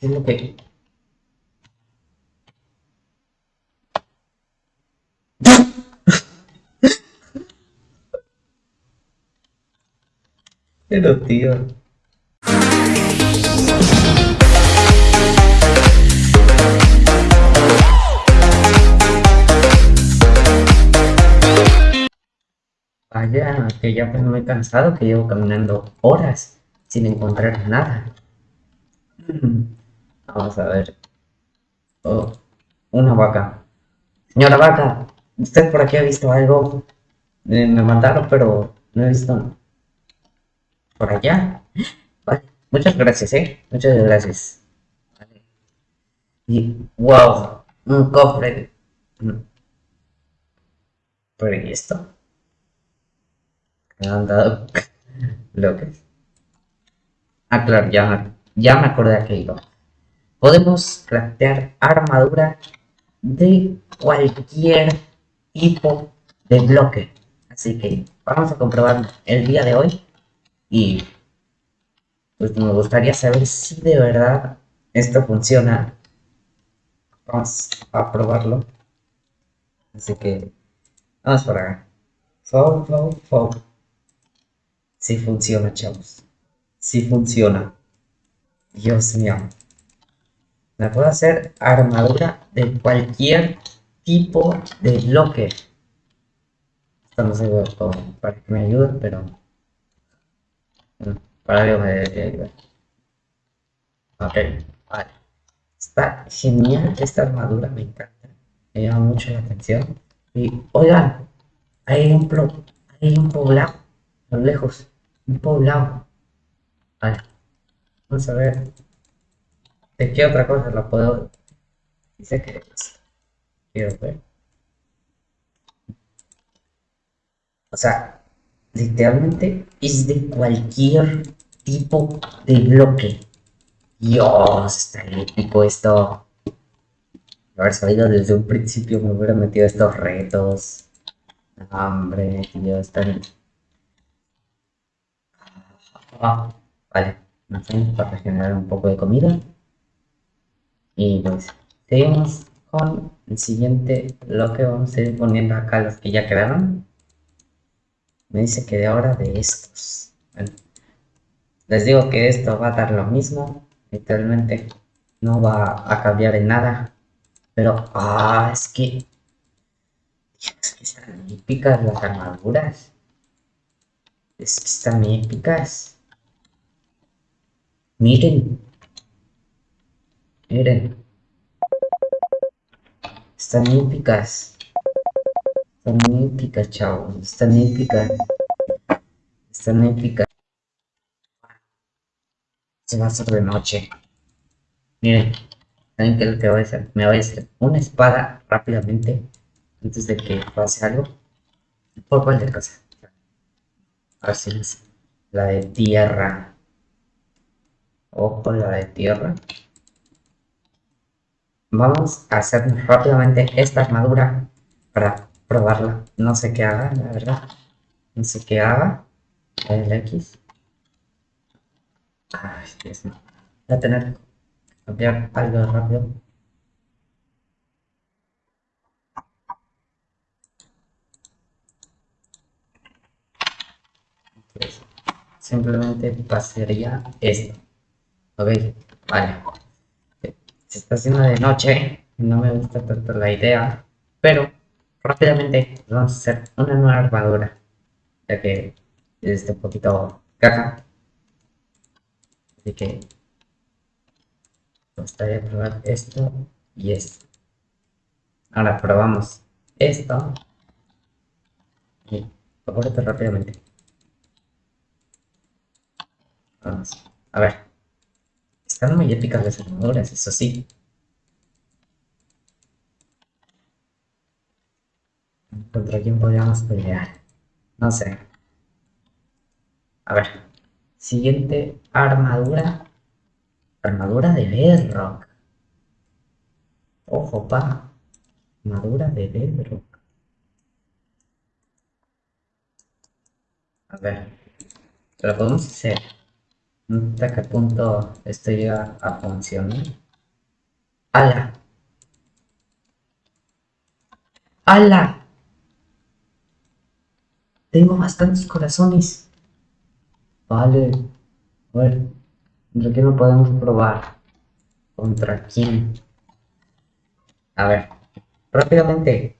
¿Qué es lo que...? Pero tío... Vaya, que ya pues me he cansado, que llevo caminando horas sin encontrar nada. Vamos a ver. Oh, una vaca. Señora vaca, ¿usted por aquí ha visto algo? Eh, me mandaron, pero no he visto. ¿Por allá? Vale, muchas gracias, ¿eh? Muchas gracias. Y, wow, un cofre. ¿Pero y esto? Han dado bloques. Ah, claro, ya, ya me acordé a qué iba. Podemos craftear armadura de cualquier tipo de bloque. Así que vamos a comprobar el día de hoy. Y pues me gustaría saber si de verdad esto funciona. Vamos a probarlo. Así que vamos por acá. Fo, fo, fo. Sí funciona, chavos. Sí funciona. Dios mío. Me puedo hacer armadura de cualquier tipo de bloque. Esto no sé para que me ayude, pero... Para algo me debería ayudar. Ok, vale. Está genial esta armadura, me encanta. Me llama mucho la atención. Y, oigan, hay un, pro- hay un poblado, a lo lejos. Un poblado. Vale. Vamos a ver. ¿De qué otra cosa la puedo...? Dice que... Quiero ver. O sea, literalmente es de cualquier tipo de bloque. Dios, está épico esto. Haber sabido desde un principio me hubiera metido estos retos. Hombre, tío, están... Ah, vale, nos tenemos para generar un poco de comida. Y pues, seguimos con el siguiente bloque. Vamos a ir poniendo acá los que ya quedaron. Me dice que de ahora de estos. Les digo que esto va a dar lo mismo. Literalmente no va a cambiar en nada. Pero, ah, es que... Es que están épicas las armaduras. Es que están épicas. Miren. Miren. Están épicas. Están épicas, chavos. Están épicas. Están épicas. Se va a hacer de noche. Miren. ¿Saben qué es lo que voy a hacer? Me voy a hacer una espada rápidamente. Antes de que pase algo. Por cualquier cosa. A ver es la de tierra. Ojo, la de tierra. Vamos a hacer rápidamente esta armadura para probarla. No sé qué haga, la verdad. No sé qué haga. El X. Ay, Dios mío. Voy a tener que cambiar algo rápido. Simplemente pasaría esto. Ok, vale. Se está haciendo de noche, no me gusta tanto la idea, pero rápidamente vamos a hacer una nueva armadura, ya que es un poquito caca. Así que me gustaría probar esto y esto. Ahora probamos esto y acuérdate rápidamente. Vamos, a ver. Están muy épicas las armaduras, eso sí. ¿Contra quién podríamos pelear? No sé. A ver. Siguiente armadura. Armadura de Bedrock. Ojo, pa. Armadura de Bedrock. A ver. Lo podemos hacer ¿Hasta qué punto esto llega a funcionar? ¡Hala! ¡Hala! Tengo bastantes corazones. Vale. Ver. ¿Contra quién lo podemos probar? ¿Contra quién? A ver. Rápidamente.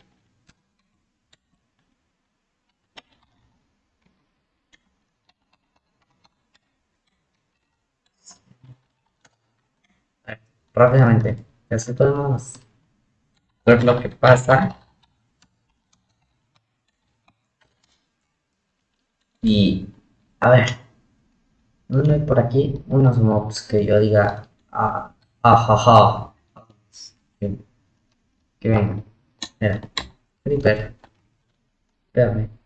Rápidamente. Así podemos ver lo que pasa. Y, a ver, no hay por aquí unos mobs que yo diga, ah. Ah, que vengan. Mira, Creeper. Espérame.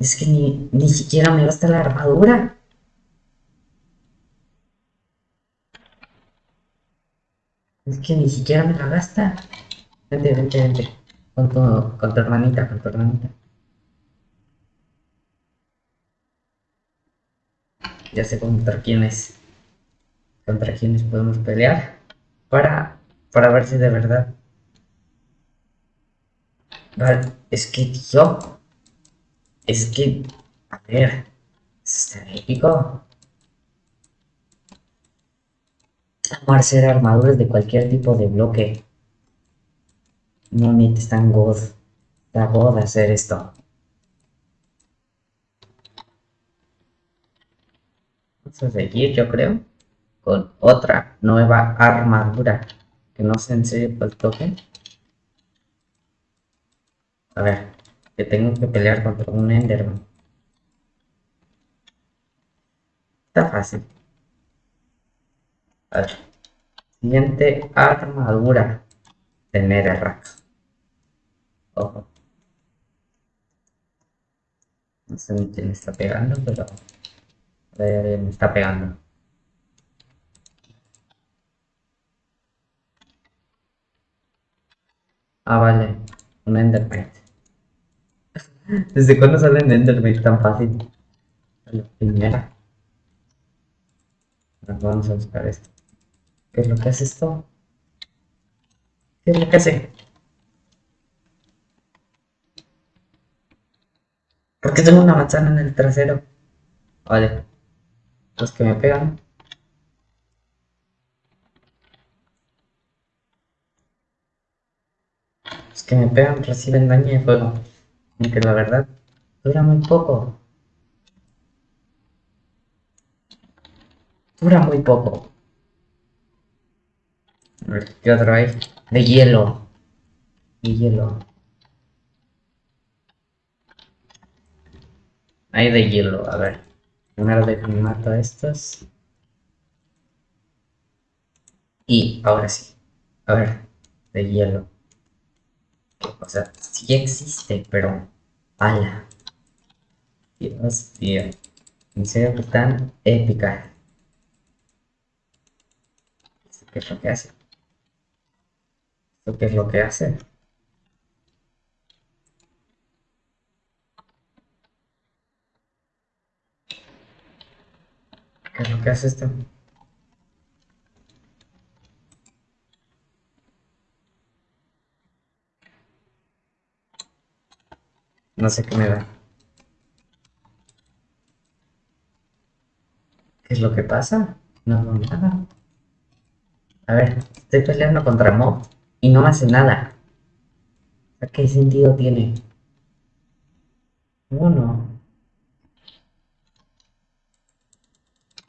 Es que ni, ni siquiera me gasta la armadura. Es que ni siquiera me la gasta. Vente, vente, vente. Con tu, con tu hermanita, con tu hermanita. Ya sé contra quiénes. Contra quiénes podemos pelear. Para, para ver si de verdad. Vale, es que yo es que, a ver, está épico. Vamos a hacer armaduras de cualquier tipo de bloque. No me tan god. Está god hacer esto. Vamos a seguir, yo creo, con otra nueva armadura. Que no sé en serio el toque. A ver que tengo que pelear contra un Enderman. Está fácil. A. Siguiente armadura de Netherrack. Ojo. No sé quién está pegando, pero... me está pegando. Ah, vale. Un Enderman. ¿Desde cuándo sale en Enderman tan fácil? La primera. Vamos a buscar esto. ¿Qué es lo que hace esto? ¿Qué es lo que hace? ¿Por qué tengo una manzana en el trasero? Vale. Los que me pegan. Los que me pegan reciben daño de fuego. Aunque la verdad dura muy poco. Dura muy poco. A ver, ¿qué otro hay? De hielo. De hielo. Hay de hielo, a ver. Primero de mato a estos. Y ahora sí. A ver, de hielo. O sea, sí existe, pero... ¡Hala! Dios mío. En serio que tan épica. ¿Qué es lo que hace? ¿Esto qué es lo que hace? ¿Qué es lo que hace esto? No sé qué me da. ¿Qué es lo que pasa? No hago nada. A ver, estoy peleando contra Mob y no me hace nada. ¿Qué sentido tiene? Uno.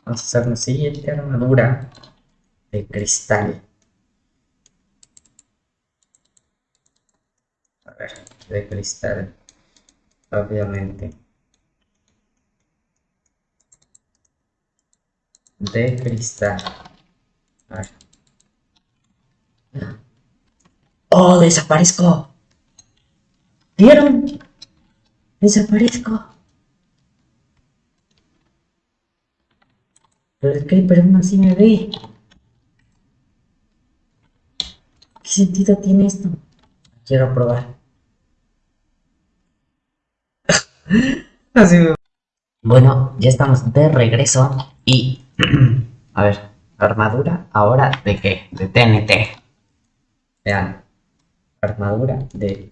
Vamos a hacer una siguiente armadura de cristal. A ver, de cristal obviamente de cristal ¡Oh, desaparezco! ¿Vieron? Desaparezco. Pero el Creeper aún así me ve. ¿Qué sentido tiene esto? Quiero probar. Bueno, ya estamos de regreso y... A ver, armadura ahora de qué? De TNT. Vean, armadura de...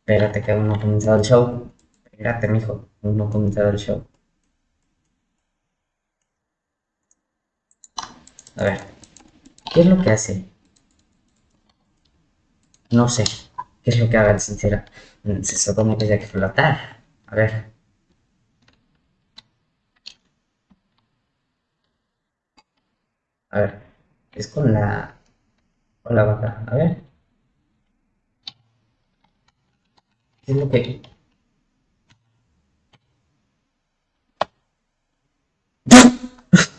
Espérate que aún no ha comenzado el show. Espérate, mijo, aún no ha comenzado el show. A ver, ¿qué es lo que hace? No sé, ¿qué es lo que haga el sincera? Se supone que hay que flotar. A ver. A ver, es con la... con la vaca. A ver. ¿Qué es lo que...?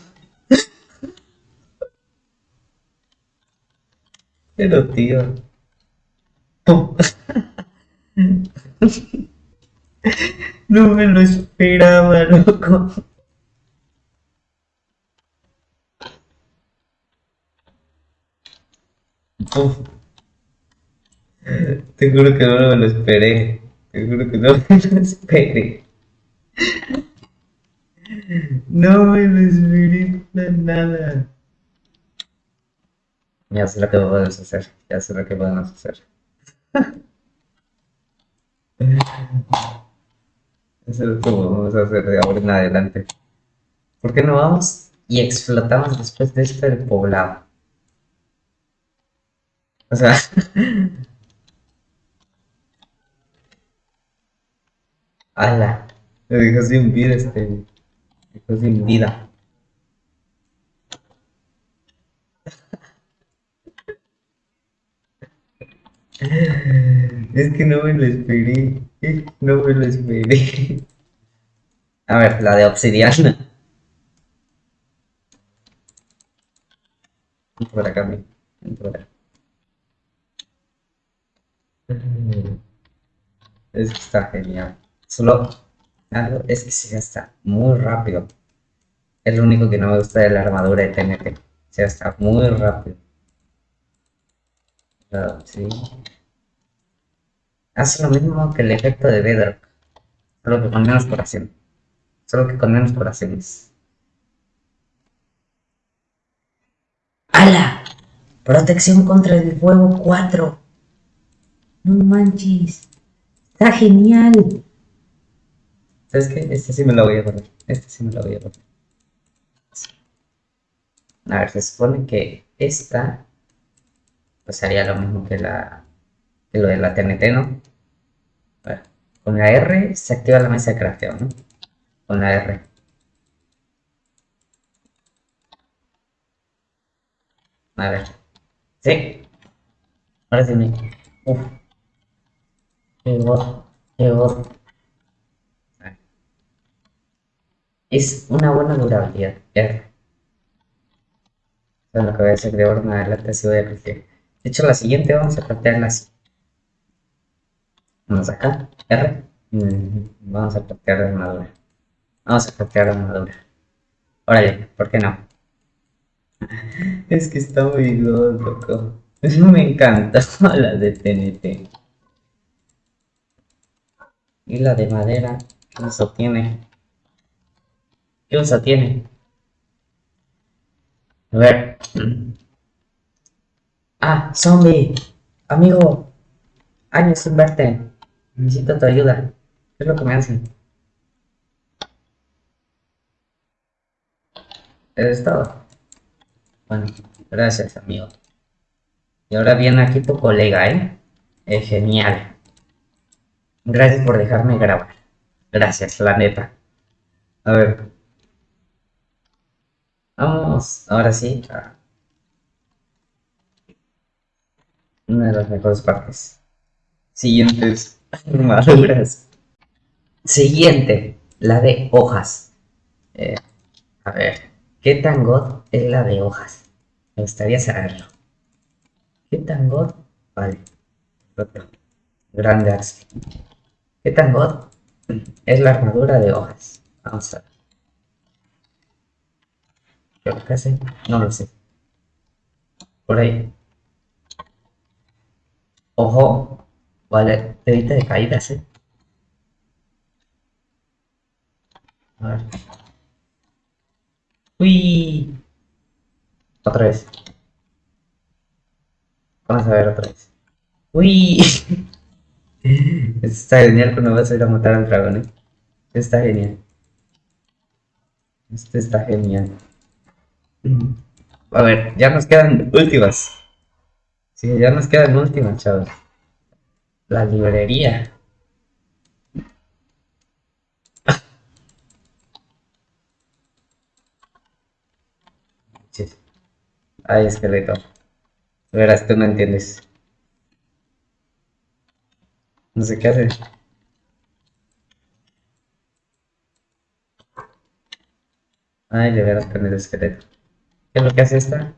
Pero tío... No me lo esperaba, loco. Te juro que no me lo esperé. Te juro que no me lo esperé. No me lo esperé para nada. Ya sé lo que podemos hacer. Ya sé lo que podemos hacer. Eso es lo que vamos a hacer de ahora en adelante. ¿Por qué no vamos y explotamos después de esto el poblado? O sea... ¡Hala! Me dejó sin vida este... Me dejó sin vida. Es que no me lo esperé. No me lo esperé. A ver, la de obsidiana. Por acá, por acá. Es que está genial. Solo es que se gasta muy rápido. Es lo único que no me gusta de la armadura de TNT. Se gasta muy rápido. Hace lo mismo que el efecto de Bedrock. Solo que con menos curación. Solo que con menos curaciones. ¡Hala! Protección contra el fuego 4. No manches. Está genial. ¿Sabes qué? Este sí me lo voy a poner. Este sí me lo voy a poner. A ver, se supone que esta pues haría lo mismo que la lo de la TNT, ¿no? Con la R se activa la mesa de crafteo, ¿no? Con la R. A ver. Sí. Ahora sí me... Uf. Es una buena durabilidad. R. Eso es lo que voy a hacer de ahora en adelante, así voy a crecer. De hecho, la siguiente vamos a plantearla así. Vamos acá, R. Mm, vamos a plantear la armadura. Vamos a plantear la armadura. Órale, ¿por qué no? es que está muy loco. Me encanta la de TNT. Y la de madera, ¿qué uso tiene? ¿Qué uso tiene? A ver. Ah, zombie. Amigo. Años sin verte. Necesito tu ayuda. ¿Qué es lo que me hacen? ¿Es todo? Bueno, gracias, amigo. Y ahora viene aquí tu colega, ¿eh? Es genial. Gracias por dejarme grabar. Gracias, la neta. A ver. Vamos, ahora sí, una de las mejores partes. Siguientes armaduras. Siguiente, la de hojas. Eh, a ver, ¿qué tan god es la de hojas? Me gustaría saberlo. ¿Qué tan god? Vale. Grande Axel. ¿Qué tan god es la armadura de hojas? Vamos a ver. ¿Qué hace? No lo sé. Por ahí. Ojo. Vale, te evita de caídas, eh. A ver. Uy. Otra vez. Vamos a ver otra vez. Uy. Está genial cuando vas a ir a matar al dragón, eh. Está genial. Este está genial. A ver, ya nos quedan últimas. Sí, ya nos quedan últimas, chavos. La librería. Ay, esqueleto. Verás, tú no entiendes. No sé qué hace. Ay, de veras con el esqueleto. ¿Qué es lo que hace esta?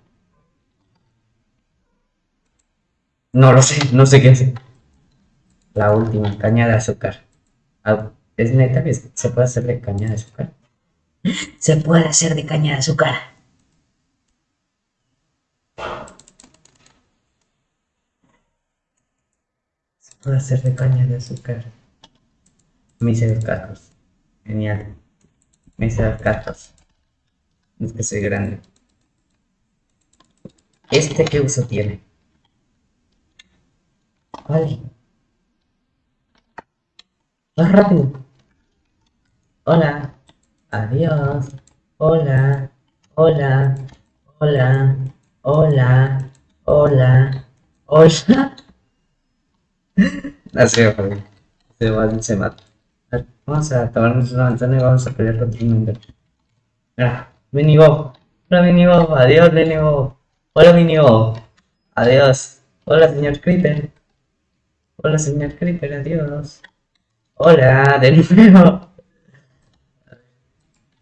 No lo sé, no sé qué hace. La última, caña de azúcar. Ah, ¿Es neta que se puede hacer de caña de azúcar? Se puede hacer de caña de azúcar. Se puede hacer de caña de azúcar. Los gatos. Genial. Los gatos. Es que soy grande. ¿Este qué uso tiene? Vale. Más rápido. Hola. Adiós. Hola. Hola. Hola. Hola. Hola. Hola. Así va, se va, se mata. Vamos a tomarnos una manzana y vamos a pelear contra un mundo. Ah, Minigo. Hola Minigo. Adiós Minigo. Hola Minio. Adiós. Hola señor Creeper. Hola señor Creeper, adiós. Hola, de nuevo.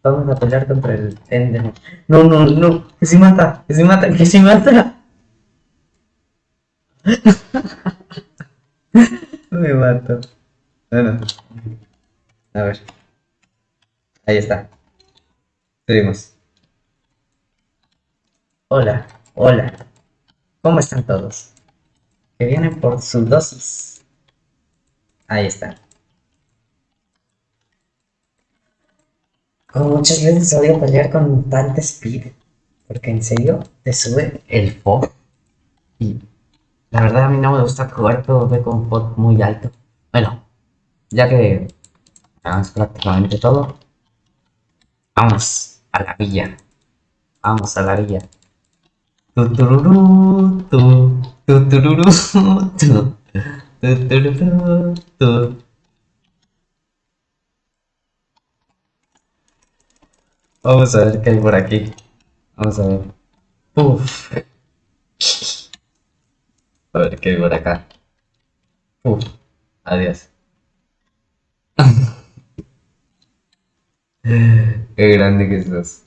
Vamos a pelear contra el Ender. No, no, no. Que se mata, que se mata, que se mata. Me mato. Bueno. A ver. Ahí está. Seguimos. Hola. Hola, ¿cómo están todos? Que vienen por su dosis. Ahí está. Como muchas veces odio pelear con tanta speed, porque en serio te sube el FOD. Y la verdad a mí no me gusta jugar PvP con FOD muy alto. Bueno, ya que hagamos prácticamente todo, vamos a la villa. Vamos a la villa. Vamos a ver qué hay por aquí. Vamos a ver. Uf. A ver qué hay por acá. Uf. Adiós. qué grande que estás.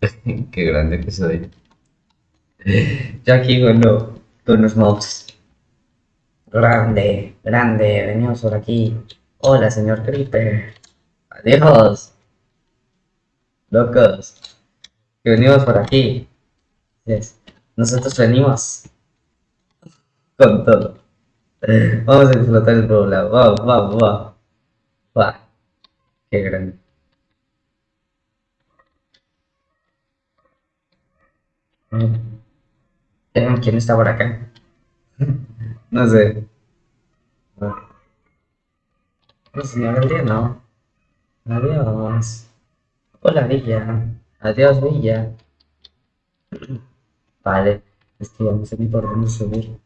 Qué grande que soy. Ya aquí con, con los mobs. Grande, grande, venimos por aquí. Hola, señor Creeper. Adiós. Locos. Que venimos por aquí. Nosotros venimos con todo. Vamos a explotar el problema. Vamos, vamos, vamos. Va. Qué grande. ¿Quién está por acá? no sé. No, señor día no. Adiós. Hola, Villa. Adiós, Villa. Vale. Es que no sé ni por dónde subir.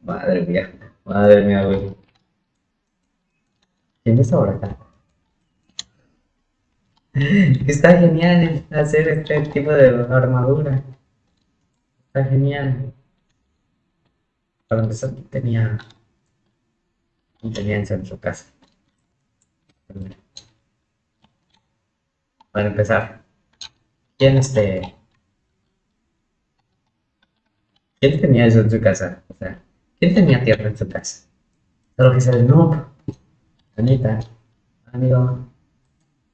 Madre mía. Madre mía, güey. ¿Quién está por acá? Está genial hacer este tipo de armadura. Está genial. Para empezar, tenía. Tenía en su casa. Para empezar, ¿quién este. ¿Quién tenía eso en su casa? O sea, ¿quién tenía tierra en su casa? Solo que se no. Anita, amigo,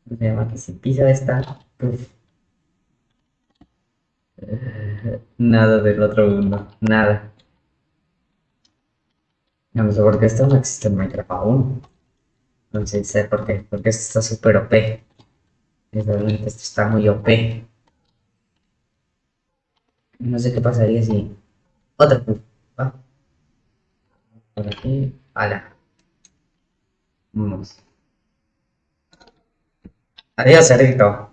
me llama que si pisa esta, pues, nada del otro mundo, nada. No sé por qué esto no existe en Minecraft aún. No sé por qué, porque esto está súper OP. Realmente esto está muy OP. No sé qué pasaría si... Otra. Por aquí. Ala. Vamos. Adiós, cerdito.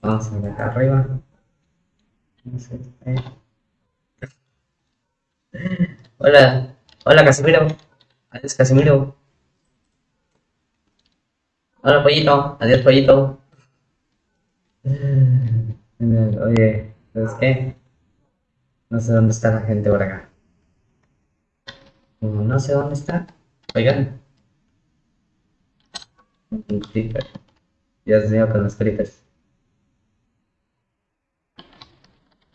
Vamos a acá arriba. Hola. Hola, Casimiro. Adiós, Casimiro. Hola, pollito. Adiós, pollito. Oye, ¿sabes qué? No sé dónde está la gente por acá. No sé dónde está. Oigan. Un creeper. Dios mío, con los creepers.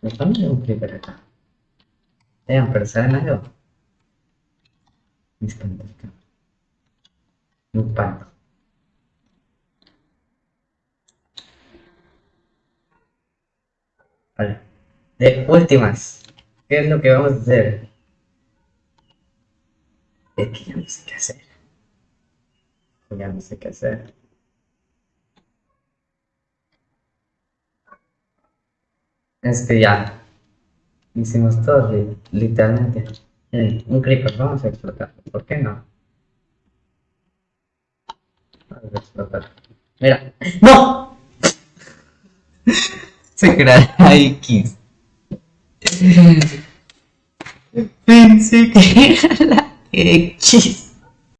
Me pone un creeper acá. Vean, pero ¿saben algo? Espanta acá. Un espanto. Vale. De últimas. ¿Qué es lo que vamos a hacer? Es que ya no sé qué hacer. Ya no sé qué hacer. Es que ya hicimos todo, literalmente. Un creeper, vamos a explotar. ¿Por qué no? Vamos a explotar. Mira. ¡No! Se crea X. Pensé que era la X.